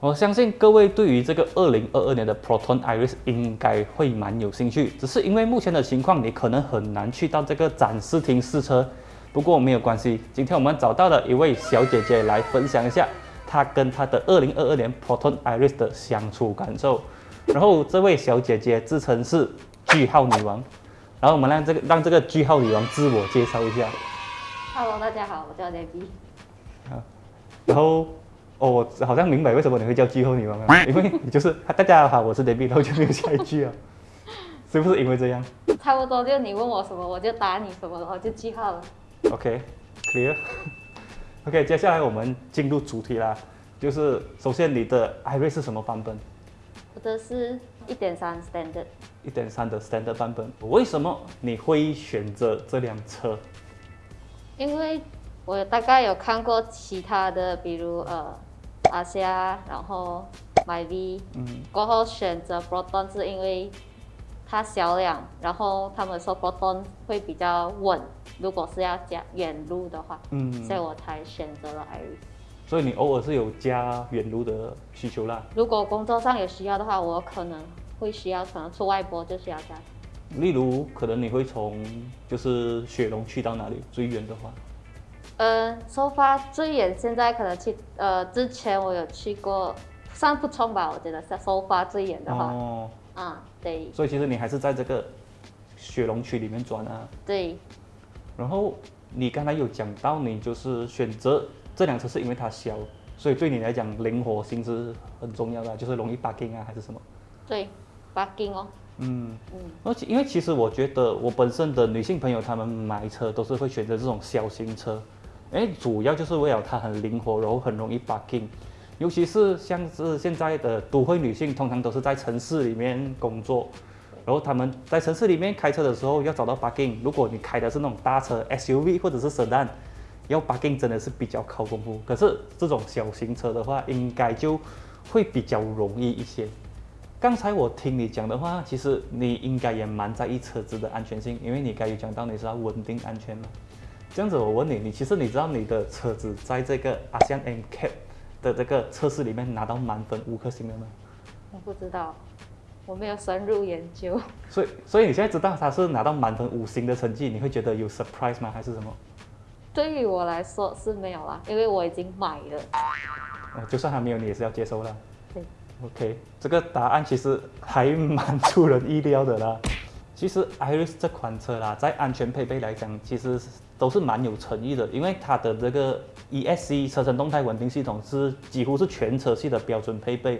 我相信各位对于这个二零二二年的 Proton Iris 应该会蛮有兴趣，只是因为目前的情况，你可能很难去到这个展示厅试车。不过没有关系，今天我们找到了一位小姐姐来分享一下她跟她的二零二二年 Proton Iris 的相处感受。然后这位小姐姐自称是句号女王，然后我们让这个让这个句号女王自我介绍一下。Hello，大家好，我叫 Debbie。然后，哦，我好像明白为什么你会叫句号女王了，因为你就是大家好，我是 Debbie，然后就没有下一句啊，是不是因为这样差不多就你问我什么，我就答你什么，然后就记号了。？OK，clear。OK，接下来我们进入主题啦，就是首先你的 Iris 是什么版本？我的是一点三 standard，一点三的 Standard 版本。为什么你会选择这辆车？因为我大概有看过其他的，比如呃阿虾，然后 My V，嗯，过后选择 Proton 是因为它小量，然后他们说 Proton 会比较稳，如果是要加远路的话，嗯所以我才选择了 Iris。所以你偶尔是有加远路的需求啦。如果工作上有需要的话，我可能会需要，可能出外播就需要加。例如，可能你会从就是雪龙去到哪里最远的话？呃，收发最远现在可能去呃，之前我有去过算不冲吧，我觉得是收发最远的话，哦，啊，对。所以其实你还是在这个雪龙区里面转啊。对，然后你刚才有讲到，你就是选择这辆车是因为它小，所以对你来讲灵活性是很重要的，就是容易 parking 啊还是什么？对，parking 哦，嗯，嗯，而且因为其实我觉得我本身的女性朋友她们买车都是会选择这种小型车，因为主要就是为了它很灵活，然后很容易 parking。尤其是像是现在的都会女性，通常都是在城市里面工作，然后她们在城市里面开车的时候要找到 parking。如果你开的是那种大车 SUV 或者是 sedan，要 parking 真的是比较靠功夫。可是这种小型车的话，应该就会比较容易一些。刚才我听你讲的话，其实你应该也蛮在意车子的安全性，因为你刚有讲到你是要稳定安全嘛。这样子，我问你，你其实你知道你的车子在这个 ASEAN NCAP 的这个测试里面拿到满分五颗星了吗？我不知道，我没有深入研究。所以，所以你现在知道它是拿到满分五星的成绩，你会觉得有 surprise 吗？还是什么？对于我来说是没有啦，因为我已经买了。呃，就算还没有，你也是要接受啦。对 OK，这个答案其实还蛮出人意料的啦。其实 Iris 这款车啦，在安全配备来讲，其实是都是蛮有诚意的，因为它的这个 ESC 车身动态稳定系统是几乎是全车系的标准配备。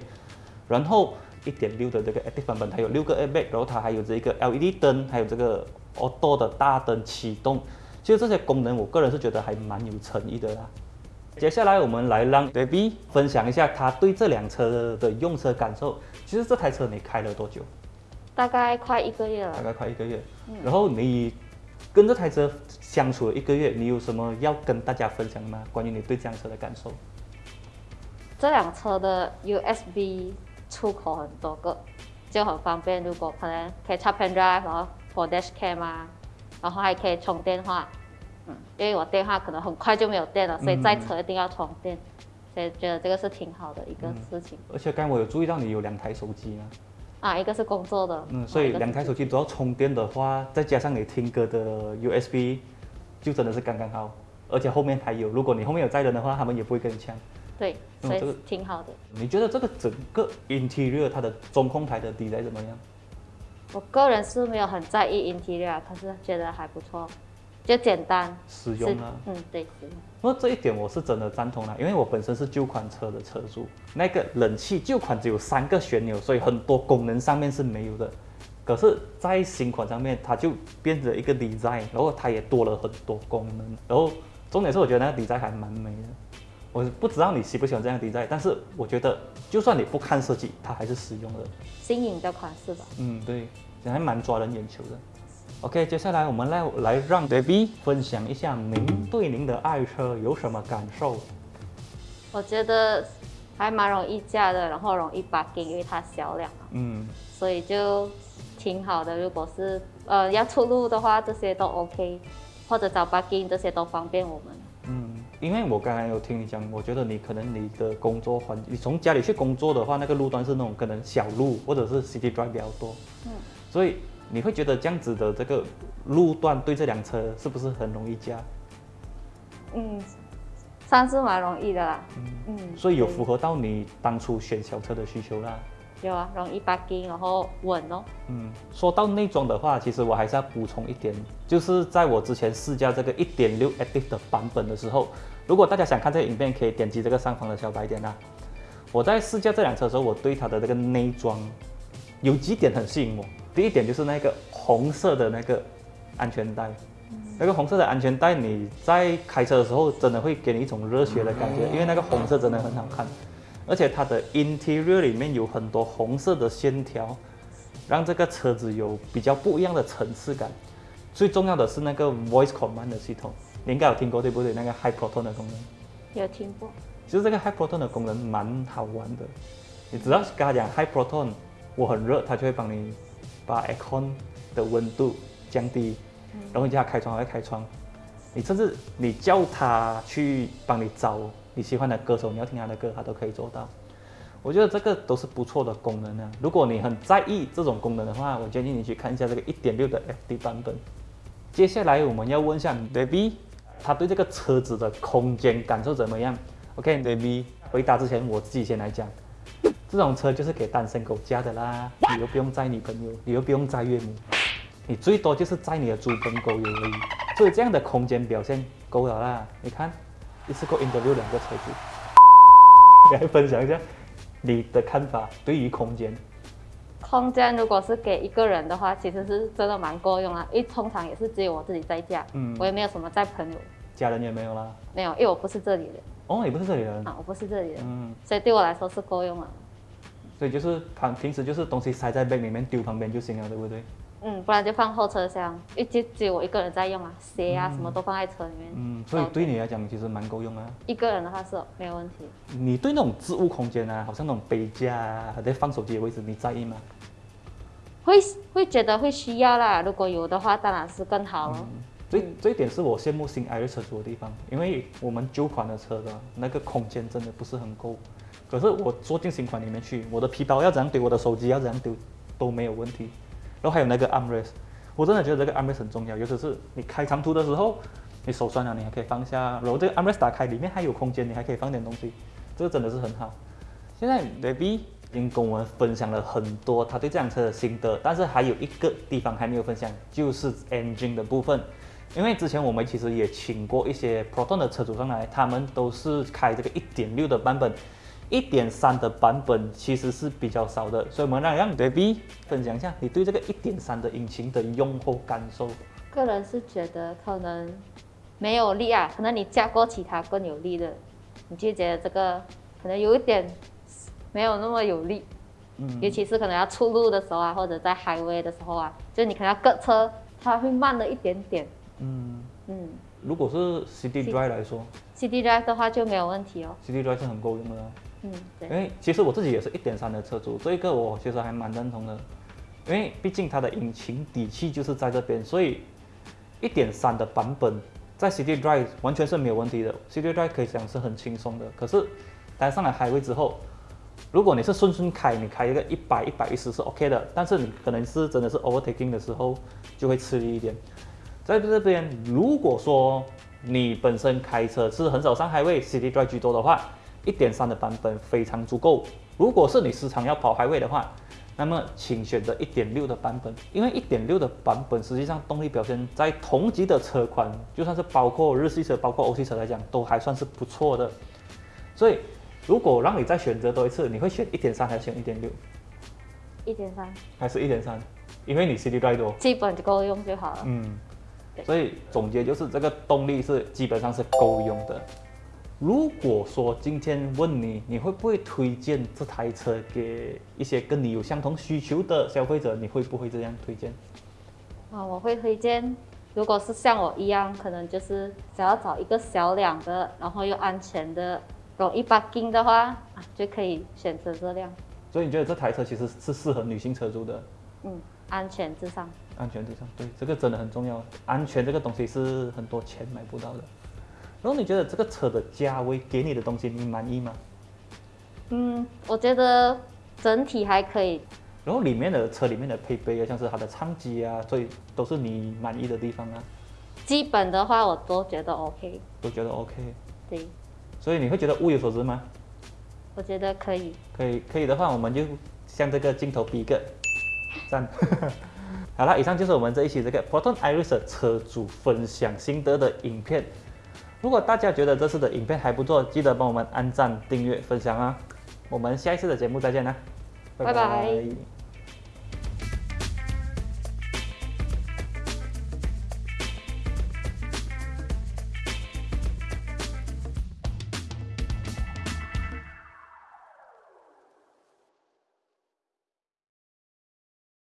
然后1.6的这个 Active 版本，它有六个 airbag，然后它还有这个 LED 灯，还有这个 Auto 的大灯启动。其实这些功能，我个人是觉得还蛮有诚意的啦。接下来我们来让 Baby 分享一下他对这辆车的用车感受。其实这台车你开了多久？大概快一个月了，大概快一个月。然后你跟这台车相处了一个月，你有什么要跟大家分享吗？关于你对这辆车的感受？这辆车的 USB 出口很多个，就很方便。如果可能可以插 pen drive，然后 for dash cam 啊，然后还可以充电话。嗯，因为我电话可能很快就没有电了，所以在车一定要充电。所以觉得这个是挺好的一个事情、而且刚才我有注意到你有两台手机啊，啊。一个是工作的，嗯，所以两台手机都要充电的话，再加上你听歌的 USB，就真的是刚刚好。而且后面还有，如果你后面有载人的话，他们也不会跟你抢。对，所以挺好的。你觉得这个整个 interior 它的中控台的 design 怎么样？我个人是没有很在意 interior，可是觉得还不错，就简单是实用啊。嗯，对，实用。那这一点我是真的赞同啦，因为我本身是旧款车的车主，那个冷气旧款只有三个旋钮，所以很多功能上面是没有的。可是，在新款上面，它就变成一个 design，然后它也多了很多功能，然后重点是我觉得那个 design 还蛮美的。我不知道你喜不喜欢这样的 design，但是我觉得就算你不看设计，它还是实用的。新颖的款式吧。嗯，对，还蛮抓人眼球的。OK，接下来我们来来让 Baby 分享一下您对您的爱车有什么感受。我觉得还蛮容易驾的，然后容易 bugging，因为它小辆嘛，嗯，所以就挺好的。如果是呃要出路的话，这些都 OK，或者找 bugging 这些都方便我们。嗯，因为我刚才有听你讲，我觉得你可能你的工作环，你从家里去工作的话，那个路段是那种可能小路或者是 city drive 比较多，嗯，所以你会觉得这样子的这个路段对这辆车是不是很容易加？嗯，算是蛮容易的啦。嗯，所以有符合到你当初选小车的需求啦。有啊，容易 parking，然后稳哦。嗯，说到内装的话，其实我还是要补充一点，就是在我之前试驾这个1.6 Active 的版本的时候，如果大家想看这个影片，可以点击这个上方的小白点啦。我在试驾这辆车的时候，我对它的这个内装有几点很吸引我。第一点就是那个红色的那个安全带，那个红色的安全带，你在开车的时候真的会给你一种热血的感觉，因为那个红色真的很好看。而且它的 interior 里面有很多红色的线条，让这个车子有比较不一样的层次感。最重要的是那个 voice command 的系统，你应该有听过对不对？那个 high proton 的功能。有听过。其实这个 high proton 的功能蛮好玩的，你只要跟他讲 high proton，我很热，他就会帮你把 aircon 的温度降低，然后你叫他开窗，它会开窗。你甚至你叫他去帮你找。你喜欢的歌手，你要听他的歌，他都可以做到。我觉得这个都是不错的功能呢。如果你很在意这种功能的话，我建议你去看一下这个1.6的 FD 版本。接下来我们要问一下 Baby，他对这个车子的空间感受怎么样？OK，Baby，回答之前我自己先来讲，这种车就是给单身狗驾的啦，你又不用载女朋友，你又不用载岳母，你最多就是载你的猪跟狗友而已。所以这样的空间表现够了啦，你看。一次过 interview 两个车主，来分享一下你的看法。对于空间，空间如果是给一个人的话，其实是真的蛮够用啊。因为通常也是只有我自己在家，嗯，我也没有什么在朋友，家人也没有啦。没有，因为我不是这里的。哦，你不是这里人啊？我不是这里人，嗯，所以对我来说是够用啊。所以就是旁平时就是东西塞在背里面丢旁边就行了，对不对？嗯，不然就放后车厢，因为就只有我一个人在用啊，鞋啊什么都放在车里面。嗯，所以对你来讲其实蛮够用啊。一个人的话是没有问题。你对那种置物空间啊，好像那种杯架啊，还在放手机的位置，你在意吗？会会觉得会需要啦，如果有的话，当然是更好了。这这一点是我羡慕新 i 瑞车主的地方，因为我们旧款的车的那个空间真的不是很够。可是我坐进新款里面去，我的皮包要怎样丢，我的手机要怎样丢，都没有问题。然后还有那个 armrest，我真的觉得这个 armrest 很重要，尤其是你开长途的时候，你手酸了，你还可以放下。然后这个 armrest 打开，里面还有空间，你还可以放点东西，这个真的是很好。现在 baby 已经跟我们分享了很多他对这辆车的心得，但是还有一个地方还没有分享，就是 engine 的部分。因为之前我们其实也请过一些 proton 的车主上来，他们都是开这个1.6的版本。一点三的版本其实是比较少的，所以我们让让 Baby 分享一下你对这个一点三的引擎的用后感受。个人是觉得可能没有力啊，可能你加过其他更有力的，你就觉得这个可能有一点没有那么有力。嗯。尤其是可能要出路的时候啊，或者在 highway 的时候啊，就你可能要跟车，它会慢了一点点。嗯嗯。如果是 City Drive 来说，City Drive 的话就没有问题哦。City Drive 是很够用的。嗯，对，因为其实我自己也是一点三的车主，这一个我其实还蛮认同的，因为毕竟它的引擎底气就是在这边，所以一点三的版本在 City Drive 完全是没有问题的，City Drive 可以讲是很轻松的。可是待上了海威之后，如果你是顺顺开，你开一个一百一百一十是 OK 的，但是你可能是真的是 overtaking 的时候就会吃力一点。在这边，如果说你本身开车是很少上海位，City Drive 居多的话。一点三的版本非常足够。如果是你时常要跑排位的话，那么请选择一点六的版本，因为一点六的版本实际上动力表现在同级的车款，就算是包括日系车、包括欧系车来讲，都还算是不错的。所以，如果让你再选择多一次，你会选一点三还是选一点六？一点三还是一点三？因为你 cd drive 多，基本够用就好了。嗯，所以总结就是这个动力是基本上是够用的。如果说今天问你，你会不会推荐这台车给一些跟你有相同需求的消费者？你会不会这样推荐？啊，我会推荐。如果是像我一样，可能就是想要找一个小两的，然后又安全的，容易 parking 的话，啊，就可以选择这辆。所以你觉得这台车其实是适合女性车主的？嗯，安全至上。安全至上，对，这个真的很重要。安全这个东西是很多钱买不到的。然后你觉得这个车的价位给你的东西你满意吗？嗯，我觉得整体还可以。然后里面的车里面的配备啊，像是它的唱机啊，所以都是你满意的地方啊，基本的话我都觉得 OK，都觉得 OK。对，所以你会觉得物有所值吗？我觉得可以。可以，可以的话，我们就向这个镜头比一个赞。好了，以上就是我们这一期这个 Proton Iris 的车主分享心得的影片。如果大家觉得这次的影片还不错，记得帮我们按赞、订阅、分享啊！我们下一次的节目再见啦，拜拜